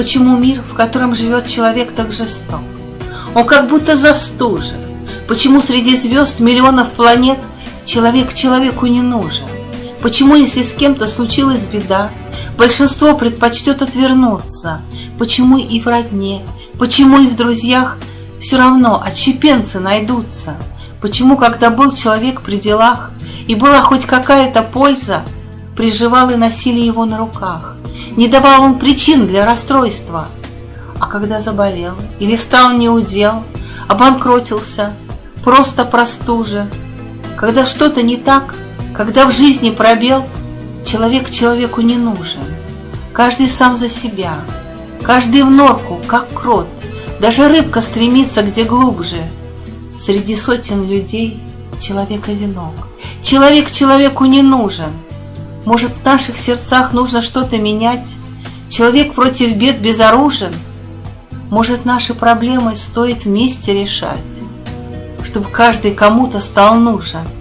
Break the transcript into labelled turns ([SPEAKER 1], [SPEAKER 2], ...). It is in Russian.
[SPEAKER 1] Почему мир, в котором живет человек, так жесток? Он как будто застужен. Почему среди звезд миллионов планет человек человеку не нужен? Почему, если с кем-то случилась беда, большинство предпочтет отвернуться? Почему и в родне, почему и в друзьях все равно отщепенцы найдутся? Почему, когда был человек при делах и была хоть какая-то польза, приживал и носили его на руках? Не давал он причин для расстройства. А когда заболел или стал неудел, обанкротился, просто простужен, когда что-то не так, когда в жизни пробел, человек человеку не нужен. Каждый сам за себя, каждый в норку, как крот, даже рыбка стремится где глубже. Среди сотен людей человек одинок, человек человеку не нужен. Может, в наших сердцах нужно что-то менять? Человек против бед безоружен? Может, наши проблемы стоит вместе решать, чтобы каждый кому-то стал нужен –